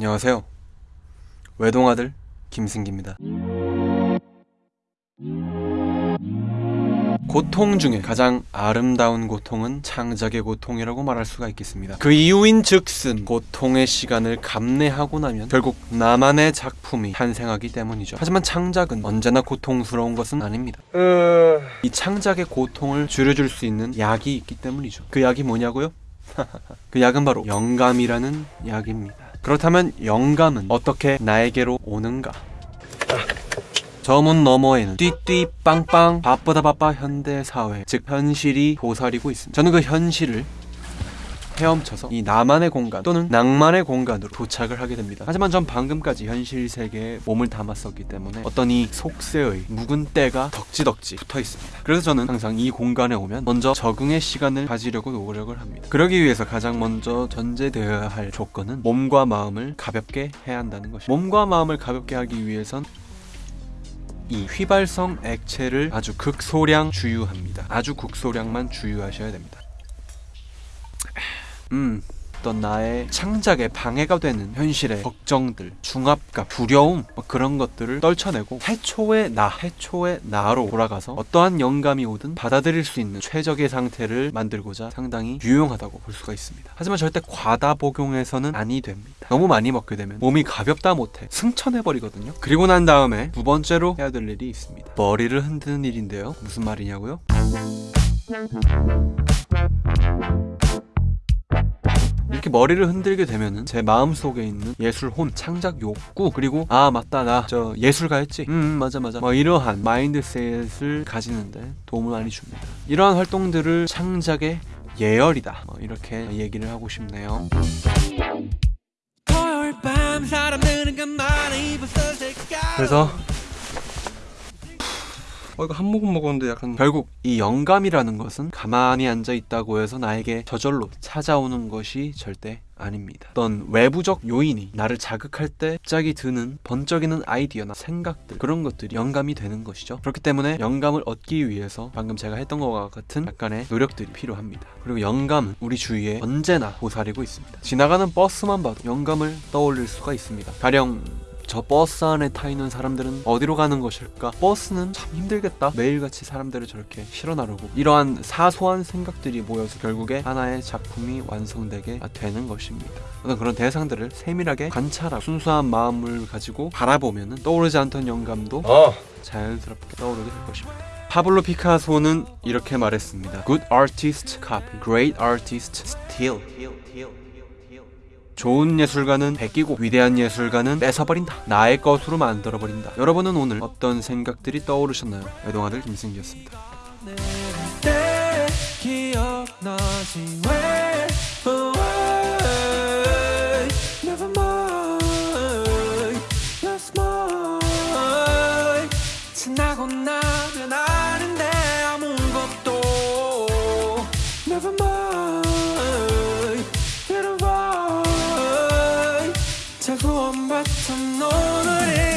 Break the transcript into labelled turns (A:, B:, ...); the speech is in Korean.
A: 안녕하세요. 외동아들 김승기입니다. 고통 중에 가장 아름다운 고통은 창작의 고통이라고 말할 수가 있겠습니다. 그 이유인 즉슨 고통의 시간을 감내하고 나면 결국 나만의 작품이 탄생하기 때문이죠. 하지만 창작은 언제나 고통스러운 것은 아닙니다. 이 창작의 고통을 줄여줄 수 있는 약이 있기 때문이죠. 그 약이 뭐냐고요? 그 약은 바로 영감이라는 약입니다. 그렇다면 영감은 어떻게 나에게로 오는가? 저 문 너머에는 띠띠 빵빵 바쁘다 바빠 현대 사회 즉 현실이 도사리고 있습니다. 저는 그 현실을 헤엄쳐서 이 나만의 공간 또는 낭만의 공간으로 도착을 하게 됩니다. 하지만 전 방금까지 현실 세계에 몸을 담았었기 때문에 어떤 이 속세의 묵은 때가 덕지덕지 붙어 있습니다. 그래서 저는 항상 이 공간에 오면 먼저 적응의 시간을 가지려고 노력을 합니다. 그러기 위해서 가장 먼저 전제되어야 할 조건은 몸과 마음을 가볍게 해야 한다는 것입니다. 몸과 마음을 가볍게 하기 위해선 이 휘발성 액체를 아주 극소량 주유합니다. 아주 극소량만 주유하셔야 됩니다. 음, 어떤 나의 창작에 방해가 되는 현실의 걱정들, 중압감, 두려움 뭐 그런 것들을 떨쳐내고 해초의 나, 해초의 나로 돌아가서 어떠한 영감이 오든 받아들일 수 있는 최적의 상태를 만들고자 상당히 유용하다고 볼 수가 있습니다. 하지만 절대 과다 복용해서는 아니 됩니다. 너무 많이 먹게 되면 몸이 가볍다 못해 승천해 버리거든요. 그리고 난 다음에 두 번째로 해야 될 일이 있습니다. 머리를 흔드는 일인데요. 무슨 말이냐고요? 이렇게 머리를 흔들게 되면은 제 마음속에 있는 예술 혼, 창작 욕구 그리고 아 맞다 나 저 예술가였지? 음 맞아 맞아. 뭐 이러한 mindset을 가지는데 도움을 많이 줍니다. 이러한 활동들을 창작의 예열이다. 뭐 이렇게 얘기를 하고 싶네요.
B: 때까
A: 그래서 어 이거 한 모금 먹었는데 약간 결국 이 영감이라는 것은 가만히 앉아 있다고 해서 나에게 저절로 찾아오는 것이 절대 아닙니다. 어떤 외부적 요인이 나를 자극할 때 갑자기 드는 번쩍이는 아이디어나 생각들 그런 것들이 영감이 되는 것이죠. 그렇기 때문에 영감을 얻기 위해서 방금 제가 했던 것과 같은 약간의 노력들이 필요합니다. 그리고 영감은 우리 주위에 언제나 도사리고 있습니다. 지나가는 버스만 봐도 영감을 떠올릴 수가 있습니다. 가령 저 버스 안에 타 있는 사람들은 어디로 가는 것일까? 버스는 참 힘들겠다. 매일같이 사람들을 저렇게 실어 나르고 이러한 사소한 생각들이 모여서 결국에 하나의 작품이 완성되게 되는 것입니다. 어떤 그런 대상들을 세밀하게 관찰하고 순수한 마음을 가지고 바라보면 떠오르지 않던 영감도
C: 어.
A: 자연스럽게 떠오르게 될 것입니다. 파블로 피카소는 이렇게 말했습니다. Good artist copy, great artist steal. 좋은 예술가는 베끼고 위대한 예술가는 뺏어버린다. 나의 것으로 만들어버린다. 여러분은 오늘 어떤 생각들이 떠오르셨나요? 외동아들 김승기였습니다.
B: 지나고 나 자꾸 원바텀 너를